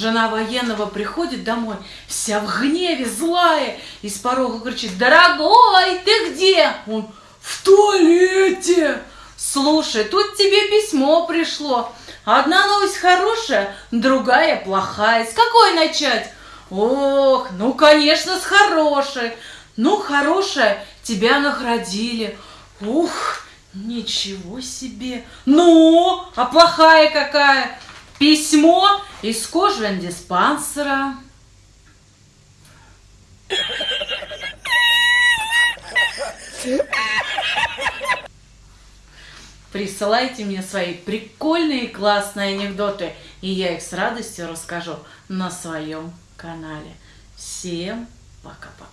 Жена военного приходит домой, вся в гневе, злая, и с порога кричит, «Дорогой, ты где?» Он, «В туалете!» «Слушай, тут тебе письмо пришло. Одна новость хорошая, другая плохая. С какой начать?» «Ох, ну, конечно, с хорошей. Ну, хорошая, тебя наградили. Ух, ничего себе. Ну, а плохая какая?» Письмо из кожвендиспансера. Присылайте мне свои прикольные и классные анекдоты, и я их с радостью расскажу на своем канале. Всем пока-пока.